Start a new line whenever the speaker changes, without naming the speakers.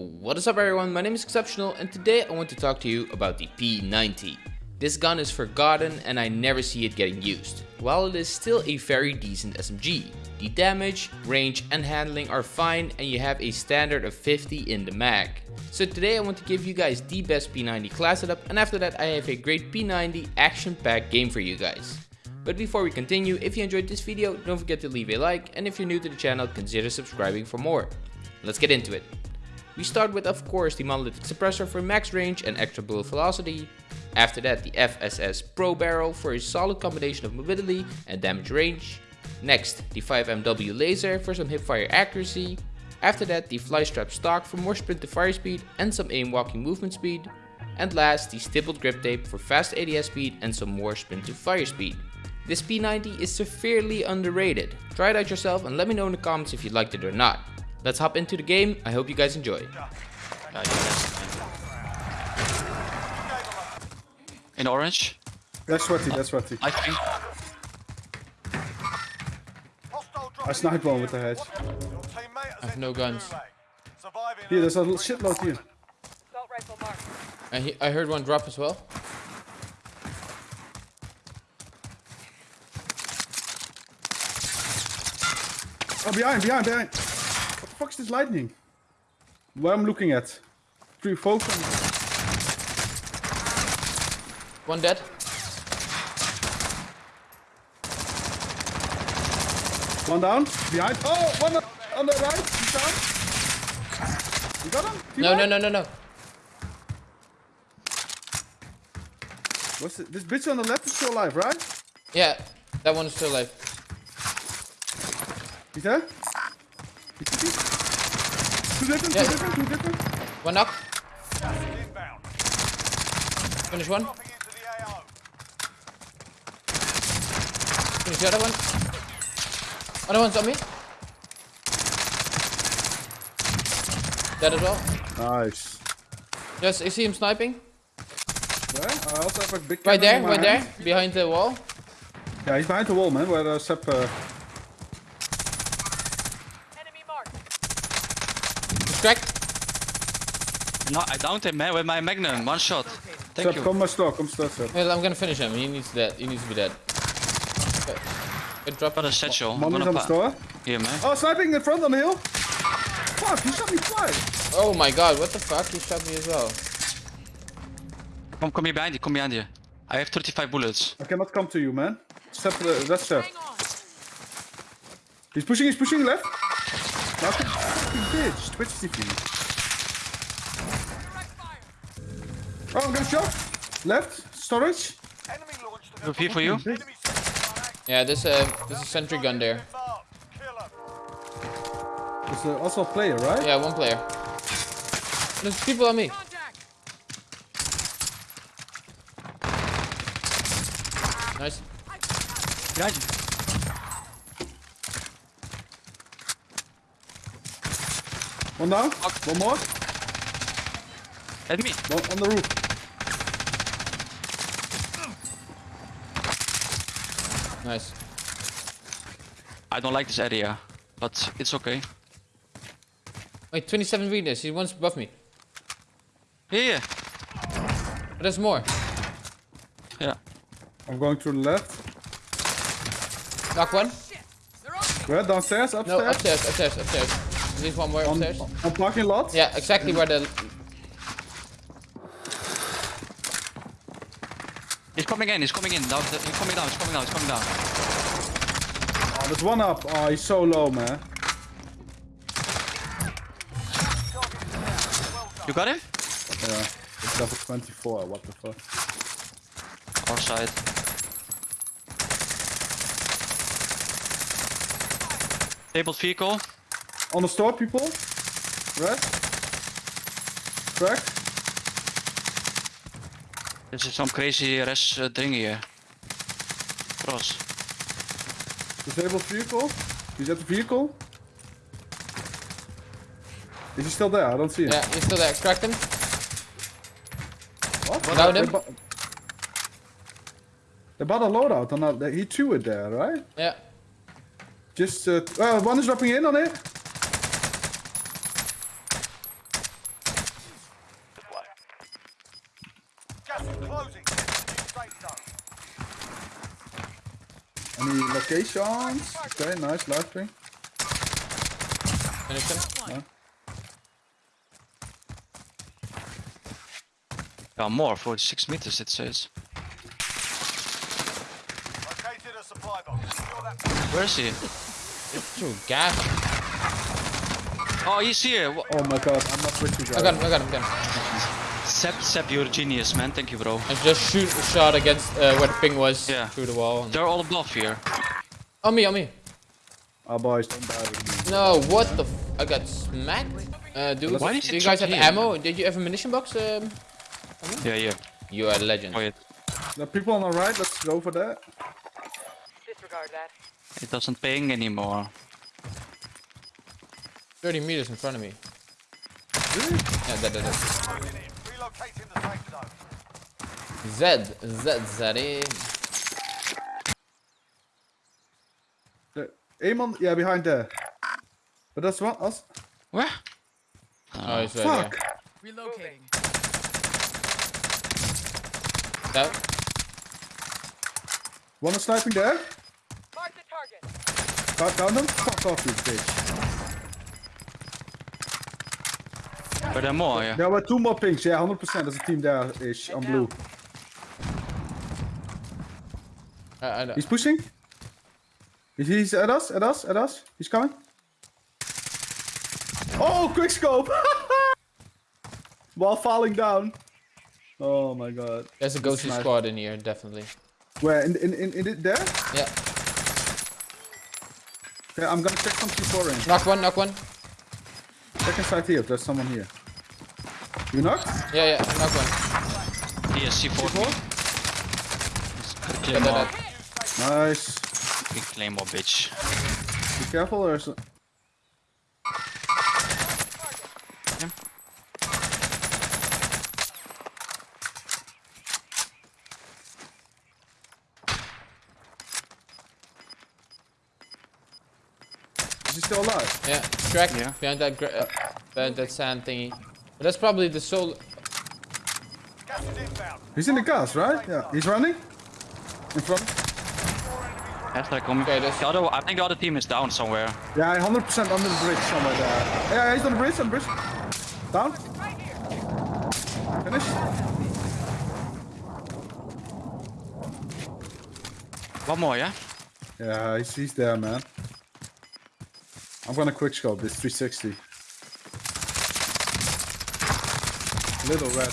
What is up everyone, my name is Exceptional and today I want to talk to you about the P90. This gun is forgotten and I never see it getting used. While it is still a very decent SMG, the damage, range and handling are fine and you have a standard of 50 in the mag. So today I want to give you guys the best P90 class setup and after that I have a great P90 action packed game for you guys. But before we continue, if you enjoyed this video, don't forget to leave a like and if you're new to the channel, consider subscribing for more. Let's get into it. We start with of course the monolithic suppressor for max range and extra bullet velocity. After that the FSS Pro barrel for a solid combination of mobility and damage range. Next the 5MW laser for some hipfire accuracy. After that the flystrap stock for more sprint to fire speed and some aim walking movement speed. And last the stippled grip tape for fast ADS speed and some more sprint to fire speed. This P90 is severely underrated. Try it out yourself and let me know in the comments if you liked it or not. Let's hop into the game. I hope you guys enjoy.
In orange,
That's sweaty, that's sweaty.
I think.
I sniped one with the hedge.
I have no guns.
Here, there's a little shitload here.
Assault.
I, he I heard one drop as well.
Oh, behind, behind, behind. What the fuck is this lightning? Where I'm looking at. Three focus.
One dead.
One down. Behind. Oh, one on- on the right. He's down. You got him?
No, no, no, no, no.
What's it? This bitch on the left is still alive, right?
Yeah, that one is still alive.
He's there? He's cooking? Two different,
Yeah.
two different, two different.
One knock. Finish one. Finish the other one. Other one's on me. Dead as well.
Nice.
Yes, I see him sniping.
Where? I also have a big
Right there,
in my
right there,
hand.
behind the wall.
Yeah, he's behind the wall, man, where uh, Sep... Uh,
cracked.
No, I downed him, man, with my magnum. One shot. Thank
Sep,
you.
come my store, come store, Sep.
Well, I'm gonna finish him. He needs that. He needs to be dead. Okay. Good drop.
Got a satchel. I'm
Mommy's
gonna
on the
pa-
store.
Here, man.
Oh, sniping in front on the hill. Fuck, he shot me twice.
Oh my god, what the fuck? He shot me as well.
Come, come here behind you. Come behind you. I have 35 bullets.
I cannot come to you, man. Sep, uh, that's Sep.
Hang.
He's pushing, he's pushing left. Last fucking bitch. Twitch TV.
Direct fire.
Oh, I'm gonna shot. Left. Storage.
Look here for you.
Yeah, there's a there's a sentry gun there.
There's uh, also a player, right?
Yeah, one player. There's people on me.
Contact.
Nice.
Behind you.
One down. One more.
At me.
One on the roof.
Nice.
I don't like this area, but it's okay.
Wait, 27 weakness. He wants above me.
Yeah, yeah.
But there's more.
Yeah.
I'm going to the left.
Knock one.
Oh, They're on me.
Where? Downstairs?
No,
Upstairs?
upstairs, upstairs, upstairs. At least one more
on,
upstairs.
on parking lot?
Yeah, exactly where the.
He's coming in. He's coming in. Down, he's coming down. He's coming down. He's coming down.
Oh, there's one up. Oh, he's so low, man.
You got him?
Yeah. It's level 24. What the fuck?
Our side. Tabled vehicle.
On the store, people. Red. Crack.
This is some crazy res uh, ding here. Cross.
Disabled vehicle. He's at the vehicle. Is he still there? I don't see him.
Yeah, he's still there. Cracked him.
What?
Down
They
him.
They bought a loadout and uh, he threw it there, right?
Yeah.
Just, uh, uh, one is dropping in on it. Any locations? Okay, nice, live stream.
Finish him.
Yeah, more, 46 meters it says.
Located a supply box. That.
Where is he?
True, gas.
Oh, he's here. Wha-
Oh my god, I'm not with you guys.
I got him, I got him, I got him.
Sep, Sep, you're a genius, man. Thank you, bro.
I just shoot a shot against uh, where the ping was
Yeah.
through the wall. and-
They're all above here.
On me, on me.
Oh boys, don't die with me.
No, what the f I got smacked. Uh, dude,
Why did
do
you
you guys have
here?
ammo? Did you have a munition box? Um,
Yeah, yeah.
you are a legend.
Oh, it,
The people on the right, let's go for that.
Disregard that.
it doesn't ping anymore.
30 meters in front of me.
Really?
Yeah, that, that, that.
Closing in. Relocating the safe zone.
Z, Z, Z.
On, yeah, behind there. But that's what us.
Where?
Oh, he's right
Fuck.
there.
Relocating.
That,
One is sniping there.
Mark the target.
Got down them. Fuck off, you bitch.
Are there more? Yeah.
There were two more pinks. Yeah, 100%. There's a team there ish on blue.
I, I,
He's pushing. He's, he's at us, at us, at us. He's coming. Oh, quick scope! While falling down. Oh my god.
there's a ghostly
nice.
squad in here, definitely.
Where? In, in, in, in it there?
Yeah.
Okay, I'm gonna check some C4 range.
Knock one, knock one.
Second side here, there's someone here. You knocked?
Yeah, yeah, knock one.
He has C4.
Yeah,
Claymore.
that, that.
Nice.
Big Claymore, bitch.
Be careful, or is Is he still alive?
Yeah, track
Yeah.
behind that, gra- uh, behind that sand thingy. But that's probably the soul.
Gas is inbound.
He's in the gas, right? Yeah. He's running? In front?
That's like coming.
Okay,
The other, I think the other team is down somewhere.
Yeah, 100% under the bridge somewhere there. Yeah, he's on the bridge, on the bridge. Down. Finish.
One more, yeah?
Yeah, he's, he's there, man. I'm gonna quick scope this 360. Little red.